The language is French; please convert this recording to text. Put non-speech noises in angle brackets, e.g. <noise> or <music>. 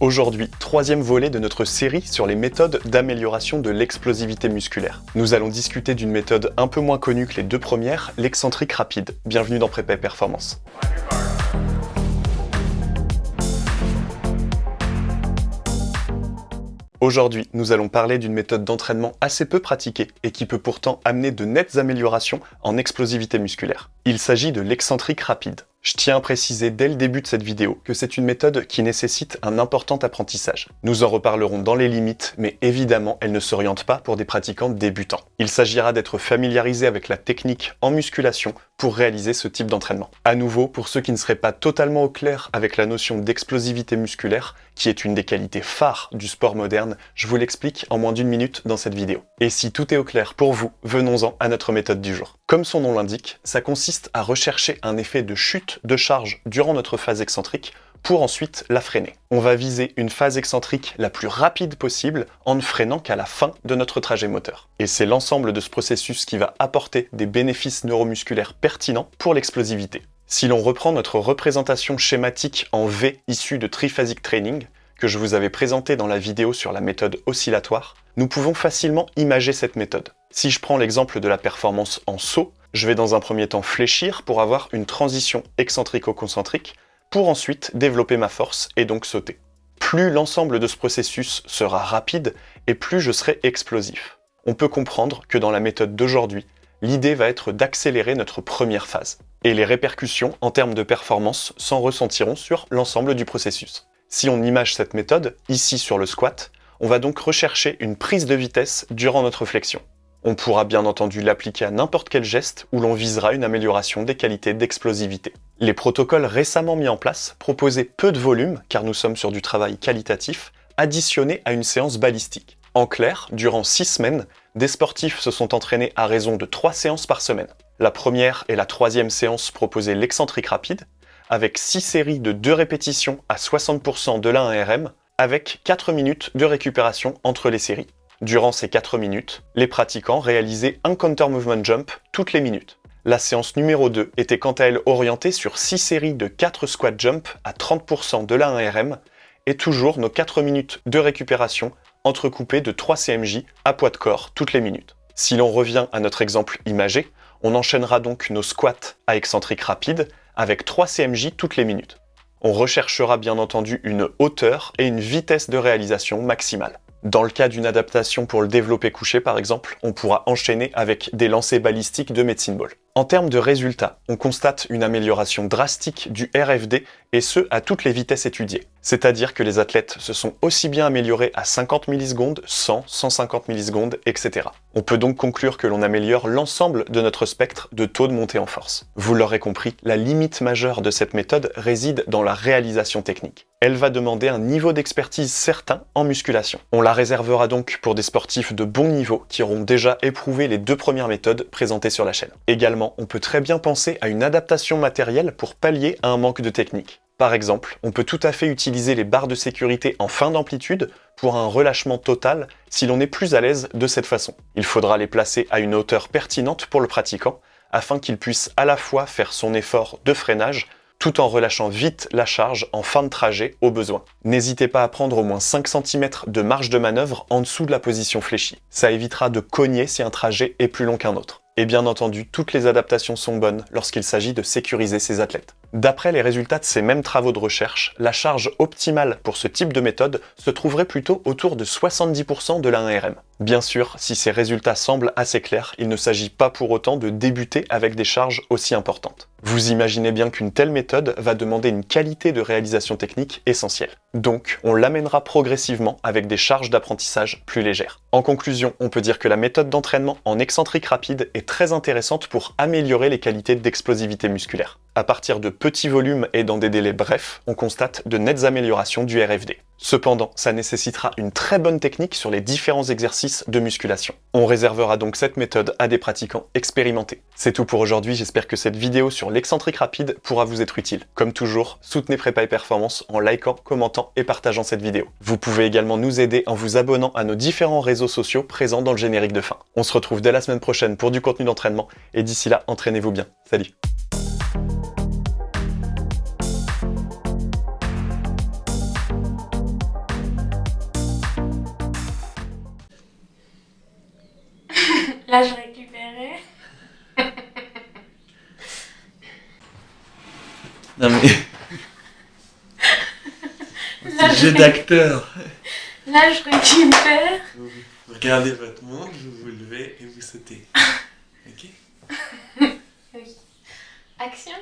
Aujourd'hui, troisième volet de notre série sur les méthodes d'amélioration de l'explosivité musculaire. Nous allons discuter d'une méthode un peu moins connue que les deux premières, l'excentrique rapide. Bienvenue dans Prépa Performance. Aujourd'hui, nous allons parler d'une méthode d'entraînement assez peu pratiquée et qui peut pourtant amener de nettes améliorations en explosivité musculaire. Il s'agit de l'excentrique rapide. Je tiens à préciser dès le début de cette vidéo que c'est une méthode qui nécessite un important apprentissage. Nous en reparlerons dans les limites, mais évidemment, elle ne s'oriente pas pour des pratiquants débutants. Il s'agira d'être familiarisé avec la technique en musculation pour réaliser ce type d'entraînement. À nouveau, pour ceux qui ne seraient pas totalement au clair avec la notion d'explosivité musculaire, qui est une des qualités phares du sport moderne, je vous l'explique en moins d'une minute dans cette vidéo. Et si tout est au clair pour vous, venons-en à notre méthode du jour. Comme son nom l'indique, ça consiste à rechercher un effet de chute de charge durant notre phase excentrique pour ensuite la freiner. On va viser une phase excentrique la plus rapide possible en ne freinant qu'à la fin de notre trajet moteur. Et c'est l'ensemble de ce processus qui va apporter des bénéfices neuromusculaires pertinents pour l'explosivité. Si l'on reprend notre représentation schématique en V issue de triphasic training, que je vous avais présenté dans la vidéo sur la méthode oscillatoire, nous pouvons facilement imager cette méthode. Si je prends l'exemple de la performance en saut, je vais dans un premier temps fléchir pour avoir une transition excentrico-concentrique, pour ensuite développer ma force et donc sauter. Plus l'ensemble de ce processus sera rapide, et plus je serai explosif. On peut comprendre que dans la méthode d'aujourd'hui, l'idée va être d'accélérer notre première phase. Et les répercussions en termes de performance s'en ressentiront sur l'ensemble du processus. Si on image cette méthode, ici sur le squat, on va donc rechercher une prise de vitesse durant notre flexion. On pourra bien entendu l'appliquer à n'importe quel geste où l'on visera une amélioration des qualités d'explosivité. Les protocoles récemment mis en place proposaient peu de volume, car nous sommes sur du travail qualitatif, additionné à une séance balistique. En clair, durant 6 semaines, des sportifs se sont entraînés à raison de 3 séances par semaine. La première et la troisième séance proposaient l'excentrique rapide, avec 6 séries de 2 répétitions à 60% de la 1 RM, avec 4 minutes de récupération entre les séries. Durant ces 4 minutes, les pratiquants réalisaient un counter movement jump toutes les minutes. La séance numéro 2 était quant à elle orientée sur 6 séries de 4 squat jump à 30% de la 1 RM et toujours nos 4 minutes de récupération entrecoupées de 3 CMJ à poids de corps toutes les minutes. Si l'on revient à notre exemple imagé, on enchaînera donc nos squats à excentrique rapide avec 3 CMJ toutes les minutes. On recherchera bien entendu une hauteur et une vitesse de réalisation maximale. Dans le cas d'une adaptation pour le développer couché par exemple, on pourra enchaîner avec des lancers balistiques de medicine ball. En termes de résultats, on constate une amélioration drastique du RFD et ce à toutes les vitesses étudiées. C'est-à-dire que les athlètes se sont aussi bien améliorés à 50 millisecondes, 100, 150 millisecondes, etc. On peut donc conclure que l'on améliore l'ensemble de notre spectre de taux de montée en force. Vous l'aurez compris, la limite majeure de cette méthode réside dans la réalisation technique. Elle va demander un niveau d'expertise certain en musculation. On la réservera donc pour des sportifs de bon niveau qui auront déjà éprouvé les deux premières méthodes présentées sur la chaîne. Également, on peut très bien penser à une adaptation matérielle pour pallier à un manque de technique. Par exemple, on peut tout à fait utiliser les barres de sécurité en fin d'amplitude pour un relâchement total si l'on est plus à l'aise de cette façon. Il faudra les placer à une hauteur pertinente pour le pratiquant afin qu'il puisse à la fois faire son effort de freinage tout en relâchant vite la charge en fin de trajet au besoin. N'hésitez pas à prendre au moins 5 cm de marge de manœuvre en dessous de la position fléchie. Ça évitera de cogner si un trajet est plus long qu'un autre. Et bien entendu, toutes les adaptations sont bonnes lorsqu'il s'agit de sécuriser ses athlètes. D'après les résultats de ces mêmes travaux de recherche, la charge optimale pour ce type de méthode se trouverait plutôt autour de 70% de la 1RM. Bien sûr, si ces résultats semblent assez clairs, il ne s'agit pas pour autant de débuter avec des charges aussi importantes. Vous imaginez bien qu'une telle méthode va demander une qualité de réalisation technique essentielle. Donc, on l'amènera progressivement avec des charges d'apprentissage plus légères. En conclusion, on peut dire que la méthode d'entraînement en excentrique rapide est très intéressante pour améliorer les qualités d'explosivité musculaire. À partir de petits volumes et dans des délais brefs, on constate de nettes améliorations du RFD. Cependant, ça nécessitera une très bonne technique sur les différents exercices de musculation. On réservera donc cette méthode à des pratiquants expérimentés. C'est tout pour aujourd'hui, j'espère que cette vidéo sur l'excentrique rapide pourra vous être utile. Comme toujours, soutenez Prépa et Performance en likant, commentant et partageant cette vidéo. Vous pouvez également nous aider en vous abonnant à nos différents réseaux sociaux présents dans le générique de fin. On se retrouve dès la semaine prochaine pour du contenu d'entraînement, et d'ici là, entraînez-vous bien. Salut Là, je récupérais. <laughs> Non mais... <laughs> Là, jeu je- d'acteur. Là, je récupère. Vous regardez votre montre, vous vous levez et vous sautez. <laughs> Ok Action. Action.